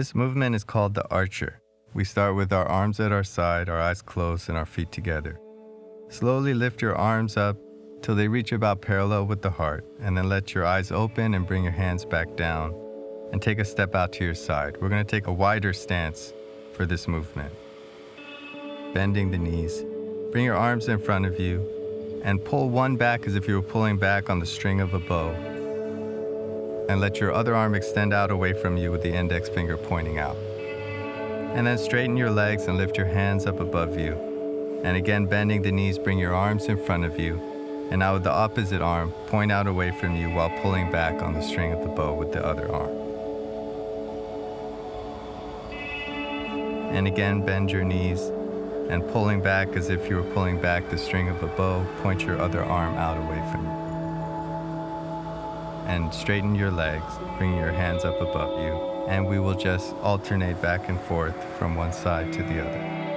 This movement is called the archer. We start with our arms at our side, our eyes closed, and our feet together. Slowly lift your arms up till they reach about parallel with the heart, and then let your eyes open and bring your hands back down and take a step out to your side. We're going to take a wider stance for this movement. Bending the knees. Bring your arms in front of you and pull one back as if you were pulling back on the string of a bow. And let your other arm extend out away from you with the index finger pointing out. And then straighten your legs and lift your hands up above you. And again, bending the knees, bring your arms in front of you. And now with the opposite arm, point out away from you while pulling back on the string of the bow with the other arm. And again, bend your knees and pulling back as if you were pulling back the string of a bow, point your other arm out away from you. And straighten your legs, bring your hands up above you, and we will just alternate back and forth from one side to the other.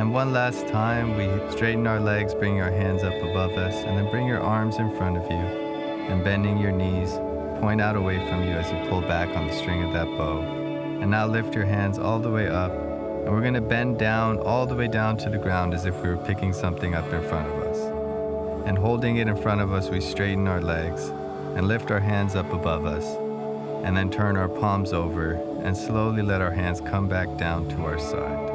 And one last time, we straighten our legs, bring our hands up above us, and then bring your arms in front of you. And bending your knees, point out away from you as you pull back on the string of that bow. And now lift your hands all the way up. And we're going to bend down all the way down to the ground as if we were picking something up in front of us. And holding it in front of us, we straighten our legs and lift our hands up above us. And then turn our palms over and slowly let our hands come back down to our side.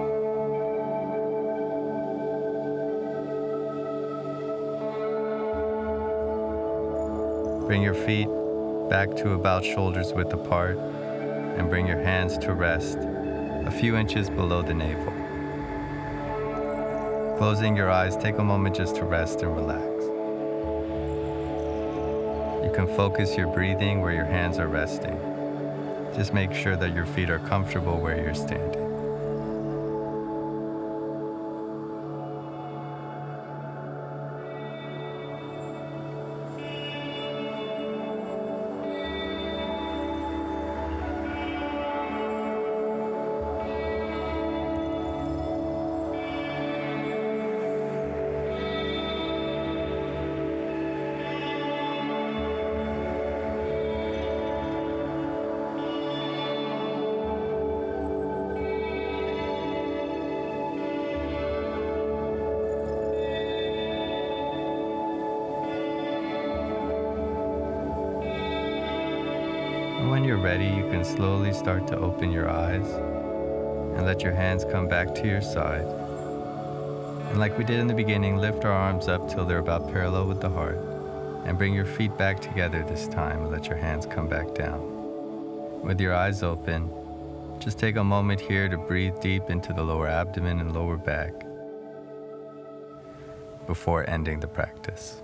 Bring your feet back to about shoulders width apart and bring your hands to rest a few inches below the navel. Closing your eyes, take a moment just to rest and relax. You can focus your breathing where your hands are resting. Just make sure that your feet are comfortable where you're standing. And when you're ready, you can slowly start to open your eyes and let your hands come back to your side. And like we did in the beginning, lift our arms up till they're about parallel with the heart. And bring your feet back together this time and let your hands come back down. With your eyes open, just take a moment here to breathe deep into the lower abdomen and lower back before ending the practice.